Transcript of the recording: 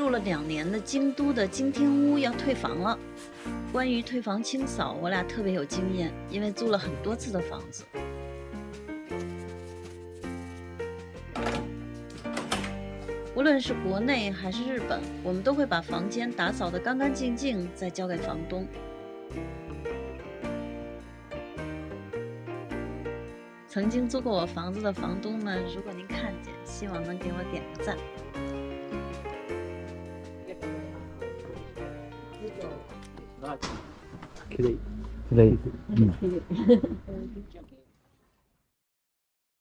住了两年的京都的金町屋要退房了。关于退房清扫，我俩特别有经验，因为租了很多次的房子。无论是国内还是日本，我们都会把房间打扫得干干净净，再交给房东。曾经租过我房子的房东们，如果您看见，希望能给我点个赞。Not today. Today. Mm.